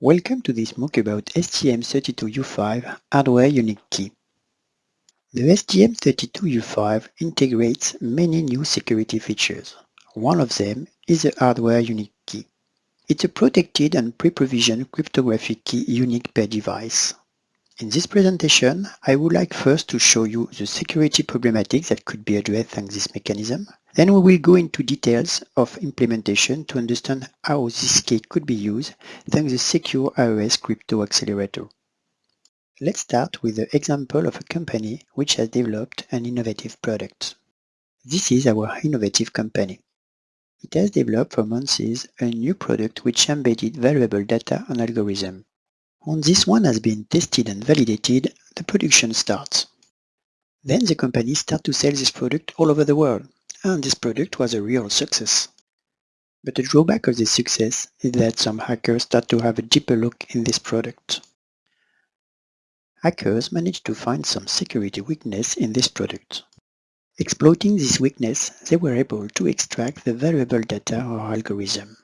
Welcome to this MOOC about STM32U5 Hardware Unique Key. The STM32U5 integrates many new security features. One of them is the Hardware Unique Key. It's a protected and pre-provisioned cryptographic key unique per device. In this presentation, I would like first to show you the security problematics that could be addressed thanks this mechanism. Then we will go into details of implementation to understand how this key could be used thanks the Secure AES Crypto Accelerator. Let's start with the example of a company which has developed an innovative product. This is our innovative company. It has developed for months a new product which embedded valuable data and algorithm. Once this one has been tested and validated, the production starts. Then the company starts to sell this product all over the world and this product was a real success. But the drawback of this success is that some hackers start to have a deeper look in this product. Hackers managed to find some security weakness in this product. Exploiting this weakness, they were able to extract the valuable data or algorithm,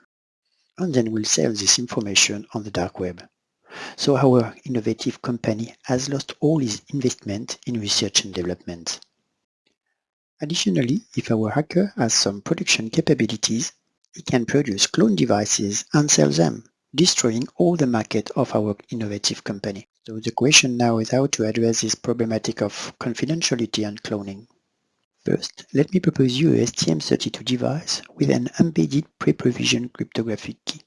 and then will sell this information on the dark web. So our innovative company has lost all its investment in research and development. Additionally, if our hacker has some production capabilities, he can produce clone devices and sell them, destroying all the market of our innovative company. So the question now is how to address this problematic of confidentiality and cloning. First, let me propose you a STM32 device with an embedded pre-provisioned cryptographic key.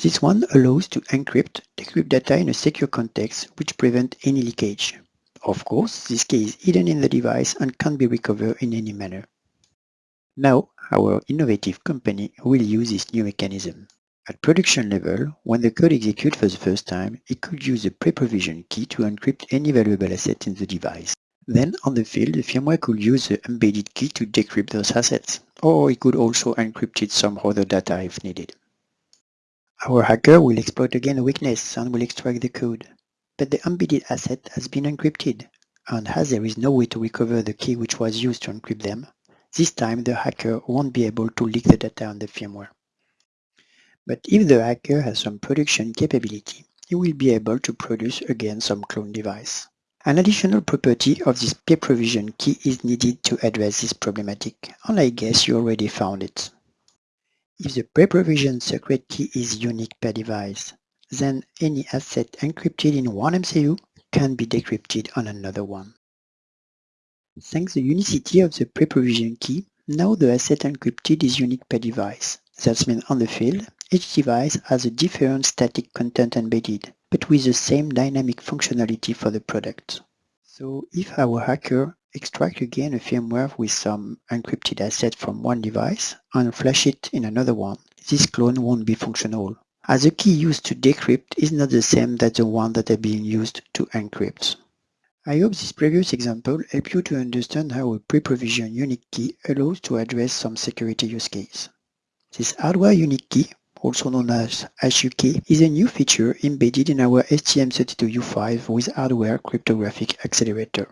This one allows to encrypt, decrypt data in a secure context which prevent any leakage. Of course, this key is hidden in the device and can't be recovered in any manner. Now, our innovative company will use this new mechanism. At production level, when the code executes for the first time, it could use a pre-provisioned key to encrypt any valuable asset in the device. Then, on the field, the firmware could use the embedded key to decrypt those assets, or it could also encrypt some other data if needed. Our hacker will exploit again a weakness and will extract the code but the embedded asset has been encrypted, and as there is no way to recover the key which was used to encrypt them, this time the hacker won't be able to leak the data on the firmware. But if the hacker has some production capability, he will be able to produce again some clone device. An additional property of this pre-provision key is needed to address this problematic, and I guess you already found it. If the pre-provisioned secret key is unique per device, then any asset encrypted in one MCU can be decrypted on another one. Thanks to the unicity of the pre-provision key, now the asset encrypted is unique per device. That means on the field, each device has a different static content embedded, but with the same dynamic functionality for the product. So if our hacker extract again a firmware with some encrypted asset from one device and flash it in another one, this clone won't be functional as the key used to decrypt is not the same as the one that that is being used to encrypt. I hope this previous example helped you to understand how a pre-provisioned unique key allows to address some security use case. This hardware unique key, also known as HUK, is a new feature embedded in our STM32U5 with hardware cryptographic accelerator.